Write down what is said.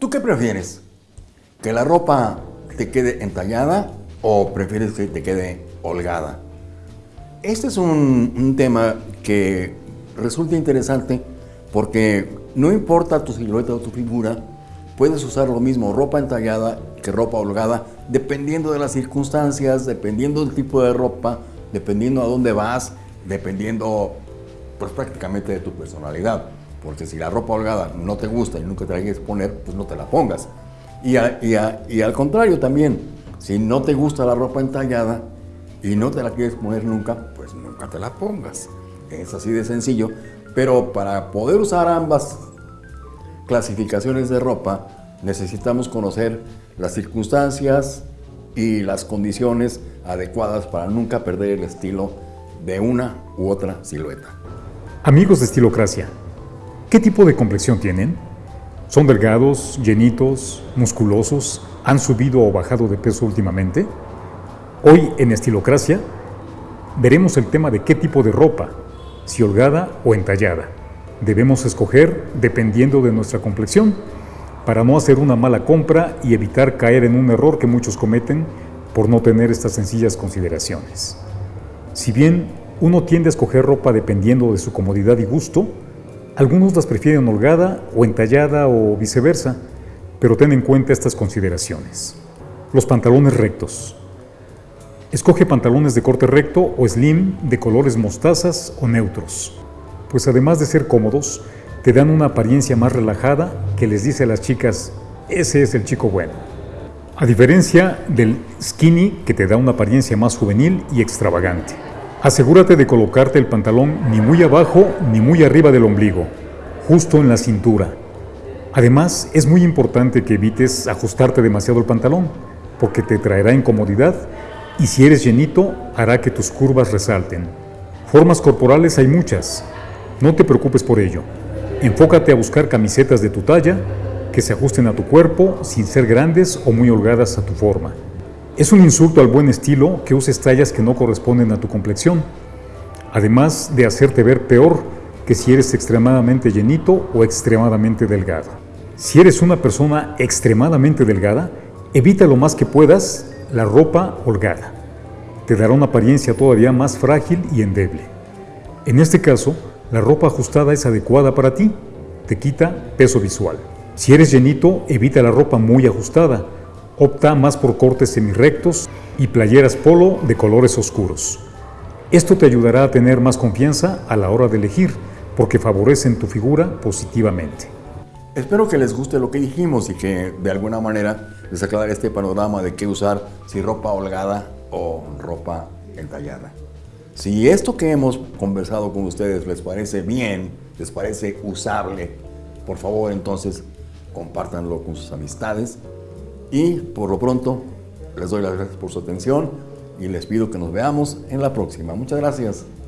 ¿Tú qué prefieres? ¿Que la ropa te quede entallada o prefieres que te quede holgada? Este es un, tema que resulta interesante porque no importa tu silueta o tu figura, puedes usar lo mismo ropa entallada que ropa holgada, dependiendo de las circunstancias, dependiendo del tipo de ropa, dependiendo a dónde vas, dependiendo pues prácticamente de tu personalidad. Porque si la ropa holgada no te gusta y nunca te la quieres poner, pues no te la pongas. Y, y al contrario también, si no te gusta la ropa entallada y no te la quieres poner nunca, pues nunca te la pongas. Es así de sencillo. Pero para poder usar ambas clasificaciones de ropa, necesitamos conocer las circunstancias y las condiciones adecuadas para nunca perder el estilo de una u otra silueta. Amigos de Estilocracia, ¿qué tipo de complexión tienen? ¿Son delgados, llenitos, musculosos? ¿Han subido o bajado de peso últimamente? Hoy en Estilocracia veremos el tema de qué tipo de ropa, si holgada o entallada. Debemos escoger dependiendo de nuestra complexión para no hacer una mala compra y evitar caer en un error que muchos cometen por no tener estas sencillas consideraciones. Si bien uno tiende a escoger ropa dependiendo de su comodidad y gusto, algunos las prefieren holgada o entallada o viceversa, pero ten en cuenta estas consideraciones. Los pantalones rectos. Escoge pantalones de corte recto o slim de colores mostazas o neutros, pues además de ser cómodos, te dan una apariencia más relajada que les dice a las chicas, ese es el chico bueno. A diferencia del skinny que te da una apariencia más juvenil y extravagante. Asegúrate de colocarte el pantalón ni muy abajo ni muy arriba del ombligo, justo en la cintura. Además, es muy importante que evites ajustarte demasiado el pantalón, porque te traerá incomodidad y si eres llenito, hará que tus curvas resalten. Formas corporales hay muchas, no te preocupes por ello. Enfócate a buscar camisetas de tu talla que se ajusten a tu cuerpo sin ser grandes o muy holgadas a tu forma. Es un insulto al buen estilo que uses tallas que no corresponden a tu complexión, además de hacerte ver peor que si eres extremadamente llenito o extremadamente delgado. Si eres una persona extremadamente delgada, evita lo más que puedas la ropa holgada. Te dará una apariencia todavía más frágil y endeble. En este caso, la ropa ajustada es adecuada para ti, te quita peso visual. Si eres llenito, evita la ropa muy ajustada. Opta más por cortes semirectos y playeras polo de colores oscuros. Esto te ayudará a tener más confianza a la hora de elegir, porque favorecen tu figura positivamente. Espero que les guste lo que dijimos y que de alguna manera les aclare este panorama de qué usar, si ropa holgada o ropa entallada. Si esto que hemos conversado con ustedes les parece bien, les parece usable, por favor entonces compártanlo con sus amistades y por lo pronto les doy las gracias por su atención y les pido que nos veamos en la próxima. Muchas gracias.